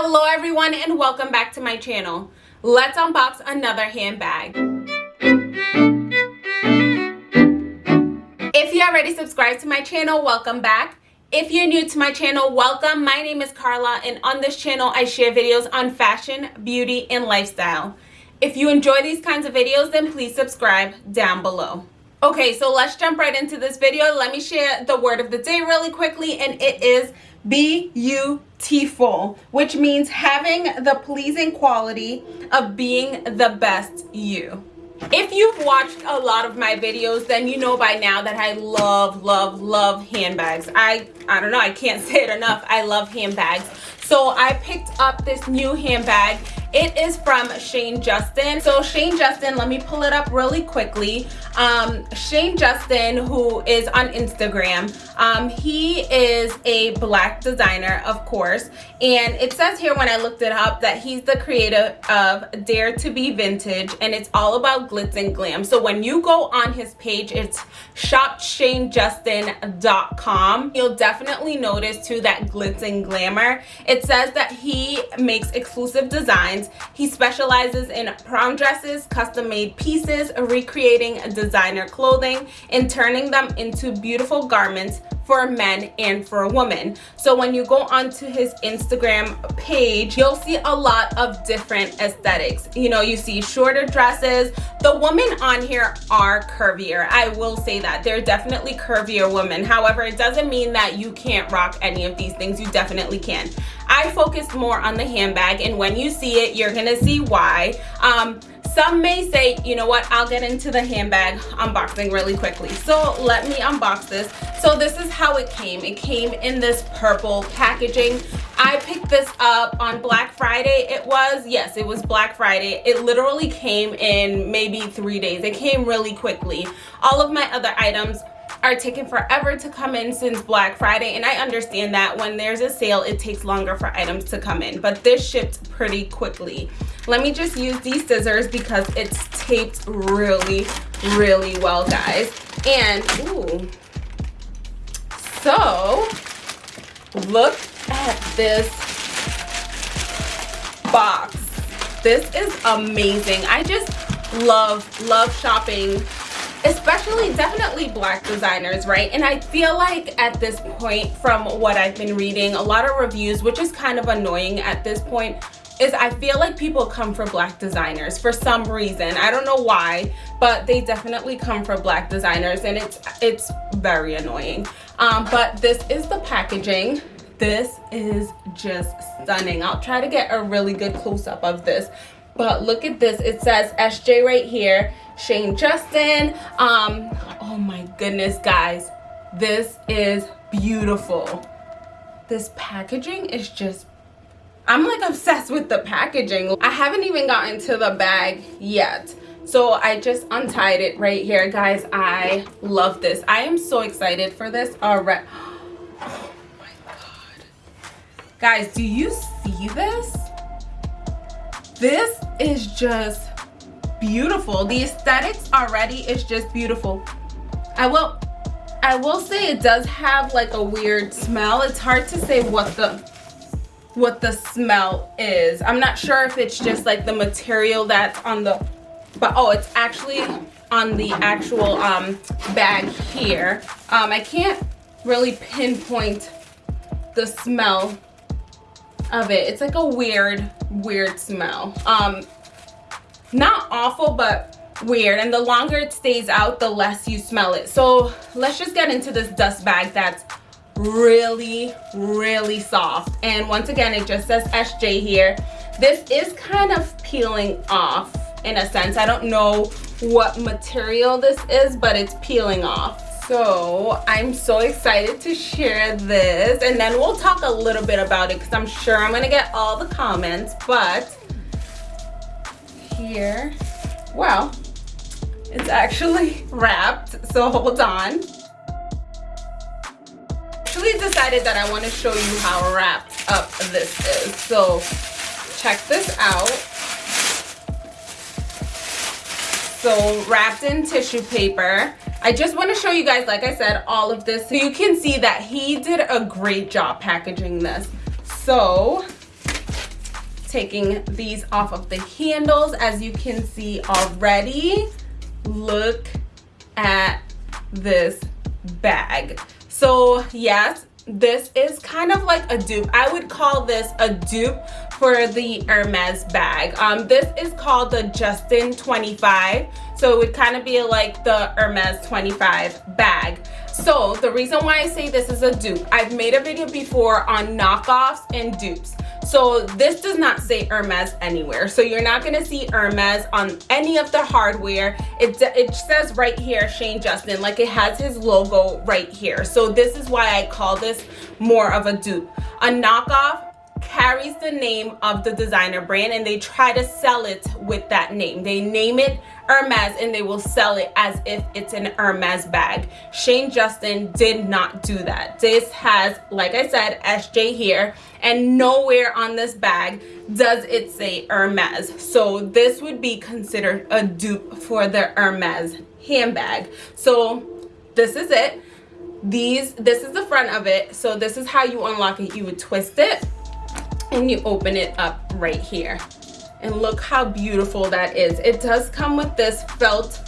Hello everyone and welcome back to my channel. Let's unbox another handbag. If you already subscribed to my channel, welcome back. If you're new to my channel, welcome. My name is Carla and on this channel I share videos on fashion, beauty, and lifestyle. If you enjoy these kinds of videos, then please subscribe down below. Okay, so let's jump right into this video. Let me share the word of the day really quickly and it is beautiful, which means having the pleasing quality of being the best you. If you've watched a lot of my videos, then you know by now that I love, love, love handbags. I, I don't know, I can't say it enough. I love handbags. So I picked up this new handbag it is from Shane Justin. So Shane Justin, let me pull it up really quickly. Um, Shane Justin, who is on Instagram, um, he is a black designer, of course. And it says here when I looked it up that he's the creator of Dare to Be Vintage and it's all about glitz and glam. So when you go on his page, it's shopshanejustin.com. You'll definitely notice too that glitz and glamour. It says that he makes exclusive designs he specializes in prom dresses, custom made pieces, recreating designer clothing, and turning them into beautiful garments for men and for women. So when you go onto his Instagram page, you'll see a lot of different aesthetics. You know, you see shorter dresses. The women on here are curvier. I will say that. They're definitely curvier women. However, it doesn't mean that you can't rock any of these things. You definitely can. I focused more on the handbag and when you see it, you're gonna see why. Um, some may say you know what? I'll get into the handbag unboxing really quickly. So let me unbox this. So this is how it came. It came in this purple packaging. I picked this up on black friday. It was yes it was black friday. It literally came in maybe three days. It came really quickly. All of my other items are taking forever to come in since Black Friday and I understand that when there's a sale it takes longer for items to come in but this shipped pretty quickly. Let me just use these scissors because it's taped really really well guys. And ooh. So look at this box. This is amazing. I just love love shopping especially definitely black designers right and i feel like at this point from what i've been reading a lot of reviews which is kind of annoying at this point is I feel like people come for black designers for some reason. I don't know why, but they definitely come for black designers and it's it's very annoying. Um, but this is the packaging. This is just stunning. I'll try to get a really good close-up of this. But look at this. It says SJ right here. Shane Justin. Um, oh my goodness, guys. This is beautiful. This packaging is just I'm like obsessed with the packaging. I haven't even gotten to the bag yet. So I just untied it right here. Guys, I love this. I am so excited for this already. Oh my God. Guys, do you see this? This is just beautiful. The aesthetics already is just beautiful. I will I will say it does have like a weird smell. It's hard to say what the what the smell is. I'm not sure if it's just like the material that's on the, but oh, it's actually on the actual um, bag here. Um, I can't really pinpoint the smell of it. It's like a weird, weird smell. Um, not awful, but weird. And the longer it stays out the less you smell it. So let's just get into this dust bag that's really really soft. And once again it just says sj here. This is kind of peeling off in a sense. I don't know what material this is but it's peeling off so i'm so excited to share this and then we'll talk a little bit about it because i'm sure i'm gonna get all the comments but here well it's actually wrapped so hold on actually decided that I want to show you how wrapped up this is. So check this out. So wrapped in tissue paper. I just want to show you guys, like I said, all of this. So you can see that he did a great job packaging this. So taking these off of the handles as you can see already. Look at this bag. So yes this is kind of like a dupe. I would call this a dupe for the hermes bag. Um this is called the justin 25 so it would kind of be like the hermes 25 bag so the reason why i say this is a dupe i've made a video before on knockoffs and dupes so this does not say Hermes anywhere. So you're not gonna see Hermes on any of the hardware. It, it says right here, Shane Justin, like it has his logo right here. So this is why I call this more of a dupe. A knockoff carries the name of the designer brand and they try to sell it with that name. They name it Hermes and they will sell it as if it's an Hermes bag. Shane Justin did not do that. This has, like I said, SJ here and nowhere on this bag does it say Hermes. So this would be considered a dupe for the Hermes handbag. So this is it. These, this is the front of it. So this is how you unlock it. You would twist it and you open it up right here and look how beautiful that is it does come with this felt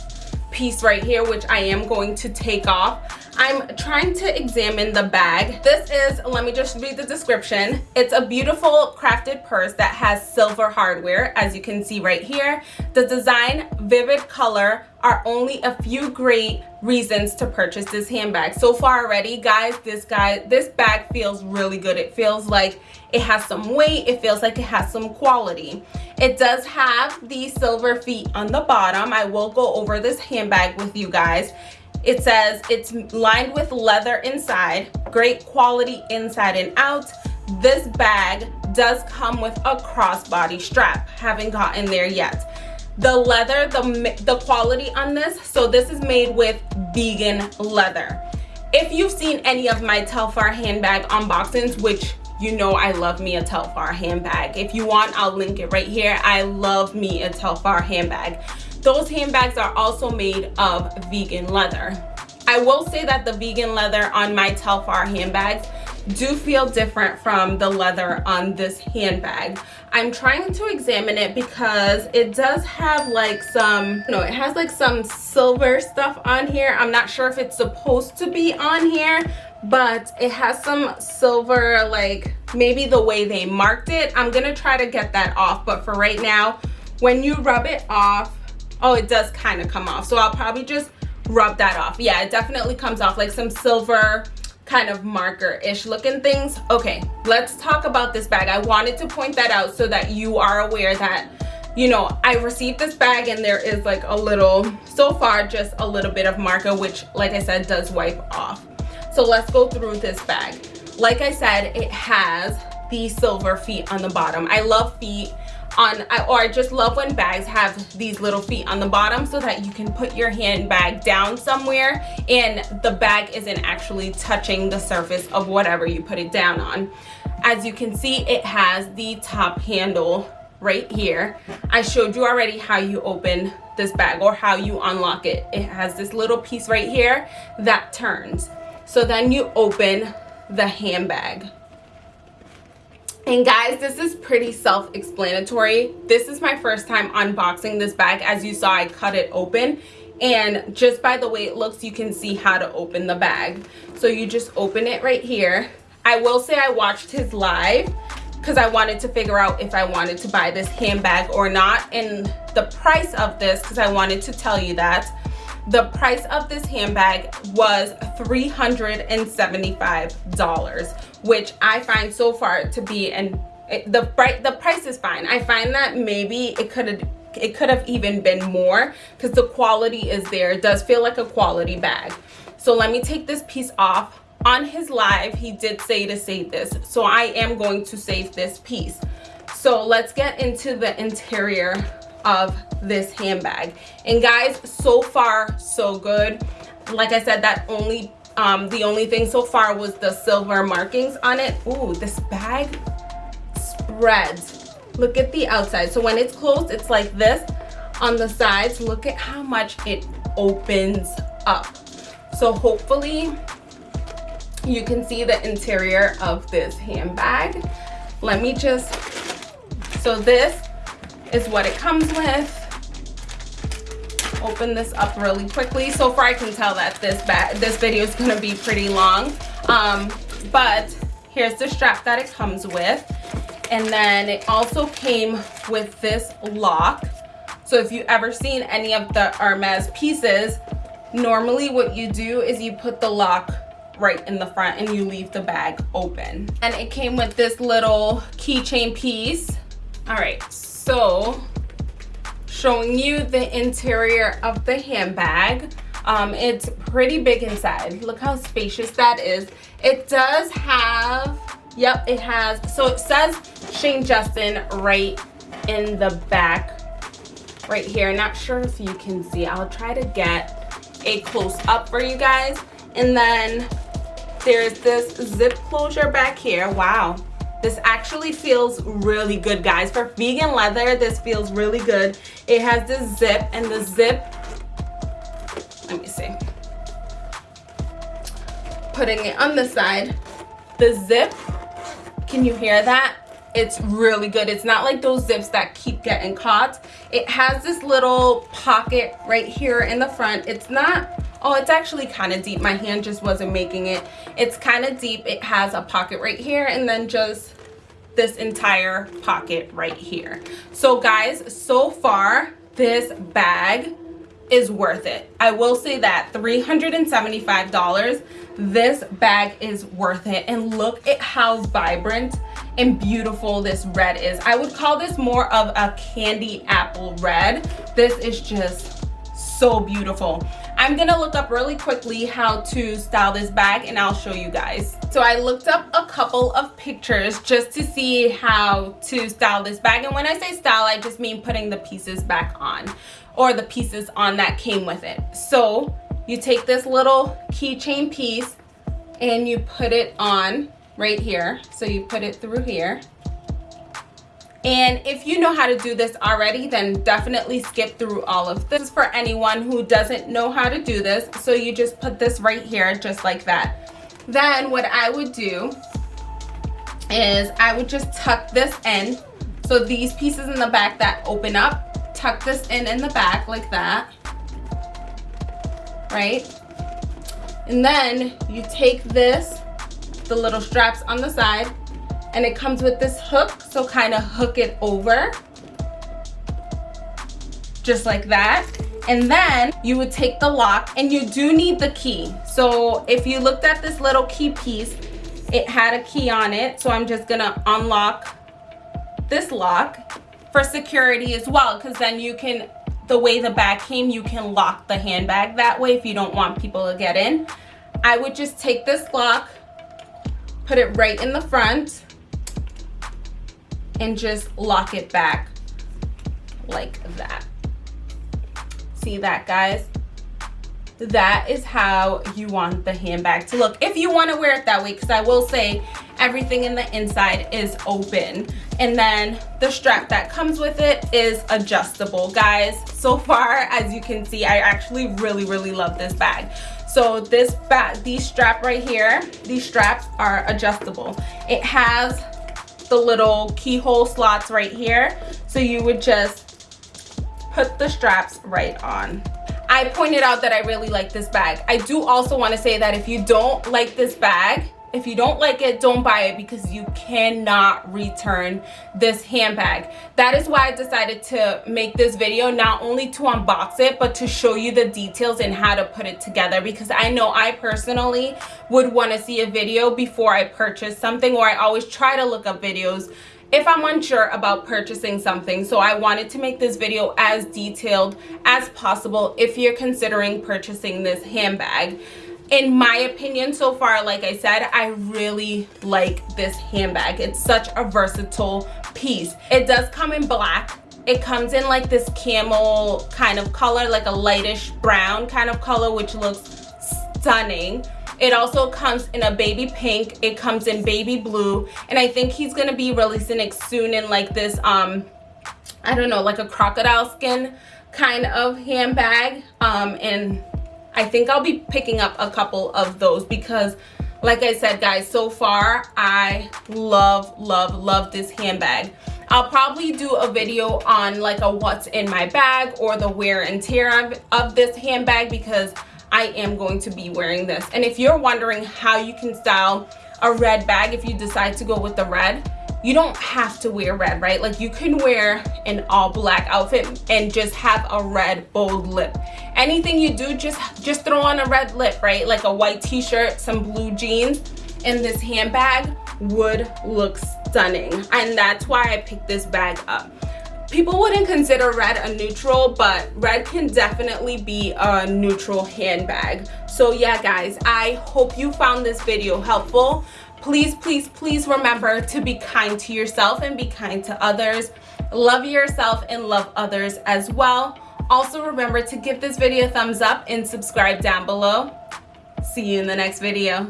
piece right here which i am going to take off I'm trying to examine the bag. This is, let me just read the description. It's a beautiful crafted purse that has silver hardware, as you can see right here. The design, vivid color are only a few great reasons to purchase this handbag. So far already, guys, this guy, this bag feels really good. It feels like it has some weight. It feels like it has some quality. It does have the silver feet on the bottom. I will go over this handbag with you guys. It says it's lined with leather inside, great quality inside and out. This bag does come with a crossbody strap. Haven't gotten there yet. The leather, the, the quality on this, so this is made with vegan leather. If you've seen any of my Telfar handbag unboxings, which you know I love me a Telfar handbag. If you want, I'll link it right here. I love me a Telfar handbag. Those handbags are also made of vegan leather. I will say that the vegan leather on my Telfar handbags do feel different from the leather on this handbag. I'm trying to examine it because it does have like some, no, it has like some silver stuff on here. I'm not sure if it's supposed to be on here, but it has some silver, like maybe the way they marked it. I'm gonna try to get that off, but for right now, when you rub it off, oh it does kind of come off so i'll probably just rub that off yeah it definitely comes off like some silver kind of marker-ish looking things. Okay let's talk about this bag. I wanted to point that out so that you are aware that you know i received this bag and there is like a little so far just a little bit of marker which like i said does wipe off. So let's go through this bag. Like i said it has the silver feet on the bottom. I love feet on or I just love when bags have these little feet on the bottom so that you can put your handbag down somewhere and the bag isn't actually touching the surface of whatever you put it down on. As you can see, it has the top handle right here. I showed you already how you open this bag or how you unlock it. It has this little piece right here that turns. So then you open the handbag and guys, this is pretty self-explanatory. This is my first time unboxing this bag. As you saw, I cut it open. And just by the way it looks, you can see how to open the bag. So you just open it right here. I will say I watched his live because I wanted to figure out if I wanted to buy this handbag or not. And the price of this, because I wanted to tell you that, the price of this handbag was $375 which i find so far to be and the the price is fine. I find that maybe it could have it could have even been more because the quality is there. It does feel like a quality bag. So let me take this piece off. On his live he did say to save this so i am going to save this piece. So let's get into the interior of this handbag. And guys so far so good. Like i said that only um the only thing so far was the silver markings on it. Ooh, this bag spreads. Look at the outside. So when it's closed it's like this on the sides. Look at how much it opens up. So hopefully you can see the interior of this handbag. Let me just So this is what it comes with. Open this up really quickly. So far I can tell that this bag, this video is gonna be pretty long. Um, but here's the strap that it comes with. And then it also came with this lock. So if you ever seen any of the Hermes pieces, normally what you do is you put the lock right in the front and you leave the bag open. And it came with this little keychain piece. All right, so showing you the interior of the handbag. Um, it's pretty big inside. Look how spacious that is. It does have, yep, it has, so it says Shane Justin right in the back right here. Not sure if you can see. I'll try to get a close up for you guys. And then there's this zip closure back here. Wow. This actually feels really good, guys. For vegan leather, this feels really good. It has this zip, and the zip, let me see. Putting it on the side, the zip, can you hear that? It's really good. It's not like those zips that keep getting caught. It has this little pocket right here in the front. It's not oh it's actually kind of deep. My hand just wasn't making it. It's kind of deep. It has a pocket right here and then just this entire pocket right here. So guys so far this bag is worth it. I will say that 375 dollars this bag is worth it. And look at how vibrant and beautiful this red is. I would call this more of a candy apple red. This is just so beautiful I'm gonna look up really quickly how to style this bag and I'll show you guys. So I looked up a couple of pictures just to see how to style this bag. And when I say style, I just mean putting the pieces back on or the pieces on that came with it. So you take this little keychain piece and you put it on right here. So you put it through here and if you know how to do this already, then definitely skip through all of this for anyone who doesn't know how to do this. So you just put this right here, just like that. Then what I would do is I would just tuck this in. So these pieces in the back that open up, tuck this in in the back like that, right? And then you take this, the little straps on the side, and it comes with this hook so kind of hook it over. Just like that. And then you would take the lock and you do need the key. So if you looked at this little key piece it had a key on it. So i'm just gonna unlock this lock for security as well because then you can the way the bag came you can lock the handbag that way if you don't want people to get in. I would just take this lock put it right in the front and just lock it back like that. See that, guys? That is how you want the handbag to look. If you want to wear it that way, because I will say everything in the inside is open. And then the strap that comes with it is adjustable, guys. So far, as you can see, I actually really, really love this bag. So this bag, these strap right here, these straps are adjustable. It has the little keyhole slots right here. So you would just put the straps right on. I pointed out that I really like this bag. I do also want to say that if you don't like this bag, if you don't like it don't buy it because you cannot return this handbag that is why i decided to make this video not only to unbox it but to show you the details and how to put it together because i know i personally would want to see a video before i purchase something or i always try to look up videos if I'm unsure about purchasing something. So I wanted to make this video as detailed as possible if you're considering purchasing this handbag in my opinion so far like i said i really like this handbag. It's such a versatile piece. It does come in black. It comes in like this camel kind of color like a lightish brown kind of color which looks stunning. It also comes in a baby pink. It comes in baby blue. And i think he's gonna be releasing it soon in like this um i don't know like a crocodile skin kind of handbag um and I think I'll be picking up a couple of those because like I said guys so far I love love love this handbag I'll probably do a video on like a what's in my bag or the wear and tear of, of this handbag because I am going to be wearing this. And if you're wondering how you can style a red bag if you decide to go with the red, you don't have to wear red, right? Like you can wear an all black outfit and just have a red bold lip. Anything you do, just, just throw on a red lip, right? Like a white t-shirt, some blue jeans, and this handbag would look stunning. And that's why I picked this bag up people wouldn't consider red a neutral but red can definitely be a neutral handbag. So yeah guys i hope you found this video helpful. Please please please remember to be kind to yourself and be kind to others. Love yourself and love others as well. Also remember to give this video a thumbs up and subscribe down below. See you in the next video